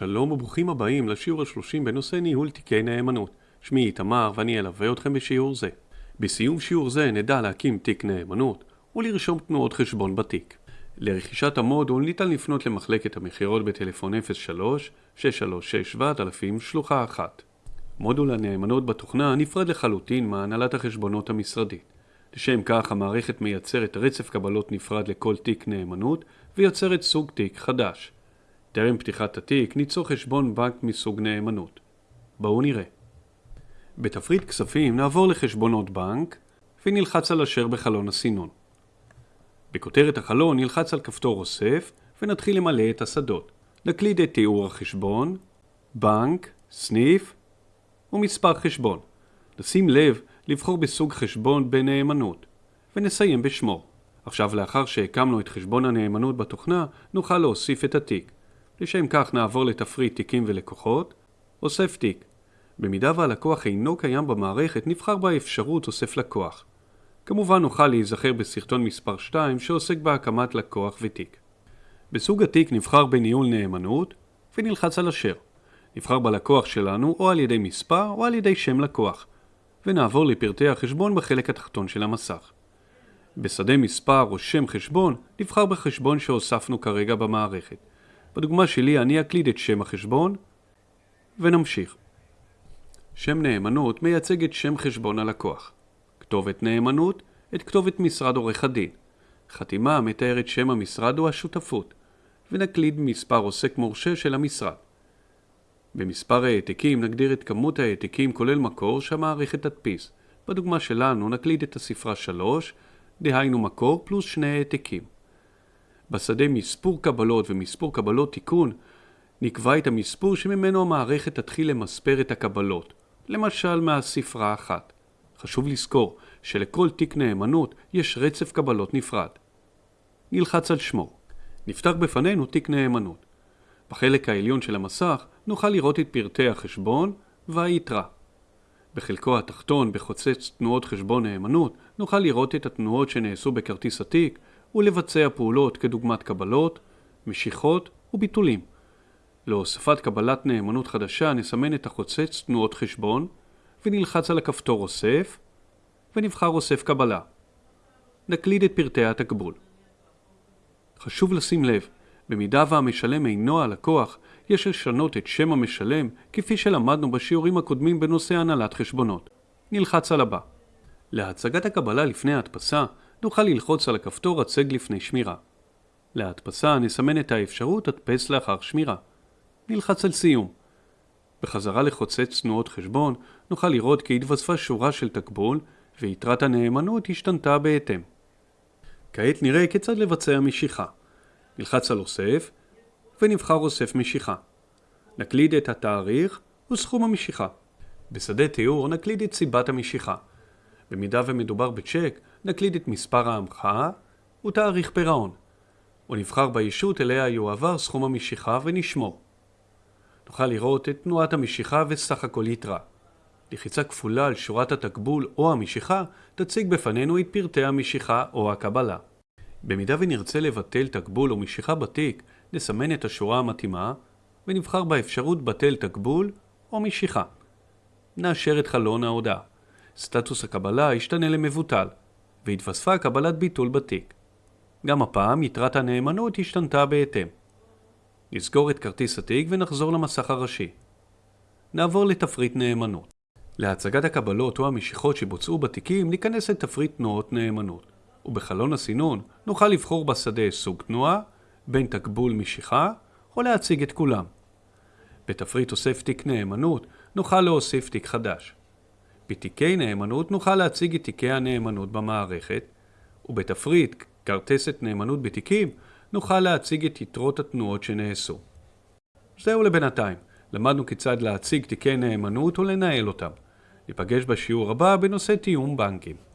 שלום וברוכים הבאים לשיעור השלושים בנושא ניהול תיקי נאמנות. שמי איתמר ואני אלווה אתכם בשיעור זה. בסיום שיעור זה נדע להקים תיק נאמנות ולרשום תנועות חשבון בתיק. לרכישת המודול ניתן לפנות למחלקת המכירות בטלפון 03-636-7000 שלוחה 1. מודול הנאמנות בתוכנה נפרד לחלוטין מהנהלת החשבונות המשרדית. לשם כך המערכת מייצרת רצף קבלות נפרד לכל תיק נאמנות ויוצרת סוג תיק חדש. טרם פתיחת התיק ניצור חשבון בנק מסוג נאמנות. בואו נראה. בתפריט כספים נעבור לחשבונות בנק ונלחץ על אשר בחלון הסינון. בכותרת החלון נלחץ על כפתור אוסף ונתחיל למלא את השדות. נקליד את תיאור החשבון, בנק, סניף ומספר חשבון. נשים לב לבחור בסוג חשבון בנאמנות ונסיים בשמו. עכשיו לאחר שהקמנו את חשבון הנאמנות בתוכנה נוכל להוסיף את התיק. לשם כך נעבור לתפריט תיקים ולקוחות, אוסף תיק. במידה והלקוח אינו קיים במערכת נבחר באפשרות אוסף לקוח. כמובן נוכל להיזכר בסרטון מספר 2 שעוסק בהקמת לקוח ותיק. בסוג התיק נבחר בניהול נאמנות ונלחץ על אשר. נבחר בלקוח שלנו או על ידי מספר או על ידי שם לקוח ונעבור לפרטי החשבון בחלק התחתון של המסך. בשדה מספר או שם חשבון נבחר בחשבון שהוספנו כרגע במערכת. בדוגמה שלי אני אקליד את שם החשבון ונמשיך. שם נאמנות מייצג את שם חשבון הלקוח. כתובת נאמנות, את כתובת משרד עורך הדין. חתימה מתארת שם המשרד או השותפות, ונקליד מספר עוסק מורשה של המשרד. במספר העתקים נגדיר את כמות העתקים כולל מקור שהמערכת תדפיס. בדוגמה שלנו נקליד את הספרה 3, דהיינו מקור פלוס שני העתקים. בשדה מספור קבלות ומספור קבלות תיקון, נקבע את המספור שממנו המערכת תתחיל למספר את הקבלות, למשל מהספרה אחת. חשוב לזכור שלכל תיק נאמנות יש רצף קבלות נפרד. נלחץ על שמו. נפתח בפנינו תיק נאמנות. בחלק העליון של המסך נוכל לראות את פרטי החשבון והיתרה. בחלקו התחתון בחוצץ תנועות חשבון נאמנות נוכל לראות את התנועות שנעשו בכרטיס התיק ולבצע פעולות כדוגמת קבלות, משיכות וביטולים. להוספת קבלת נאמנות חדשה נסמן את החוצץ תנועות חשבון ונלחץ על הכפתור אוסף ונבחר אוסף קבלה. נקליד את פרטי התקבול. חשוב לשים לב, במידה והמשלם אינו הלקוח, יש לשנות את שם המשלם כפי שלמדנו בשיעורים הקודמים בנושא הנהלת חשבונות. נלחץ על הבא. להצגת הקבלה לפני ההדפסה נוכל ללחוץ על הכפתור הצג לפני שמירה. להדפסה נסמן את האפשרות הדפס לאחר שמירה. נלחץ על סיום. בחזרה לחוצץ תנועות חשבון נוכל לראות כי התווספה שורה של תקבול ויתרת הנאמנות השתנתה בהתאם. כעת נראה כיצד לבצע משיכה. נלחץ על אוסף ונבחר אוסף משיכה. נקליד את התאריך וסכום המשיכה. בשדה תיאור נקליד את סיבת המשיכה. במידה ומדובר בצ'ק, נקליד את מספר ההמחאה ותאריך פירעון, ונבחר בישות אליה יועבר סכום המשיכה ונשמור. נוכל לראות את תנועת המשיכה וסך הכל יתרה. לחיצה כפולה על שורת התקבול או המשיכה תציג בפנינו את פרטי המשיכה או הקבלה. במידה ונרצה לבטל תקבול או משיכה בתיק, נסמן את השורה המתאימה ונבחר באפשרות בטל תקבול או משיכה. נאשר את חלון ההודעה. סטטוס הקבלה ישתנה למבוטל, והתווספה קבלת ביטול בתיק. גם הפעם יתרת הנאמנות השתנתה בהתאם. נסגור את כרטיס התיק ונחזור למסך הראשי. נעבור לתפריט נאמנות. להצגת הקבלות או המשיכות שבוצעו בתיקים ניכנס לתפריט תנועות נאמנות, ובחלון הסינון נוכל לבחור בשדה סוג תנועה, בין תקבול משיכה, או להציג את כולם. בתפריט אוסף תיק נאמנות נוכל להוסיף תיק חדש. בתיקי נאמנות נוכל להציג את תיקי הנאמנות במערכת, ובתפריט כרטסת נאמנות בתיקים נוכל להציג את יתרות התנועות שנעשו. זהו לבינתיים, למדנו כיצד להציג תיקי נאמנות ולנהל אותם. ניפגש בשיעור הבא בנושא תיאום בנקים.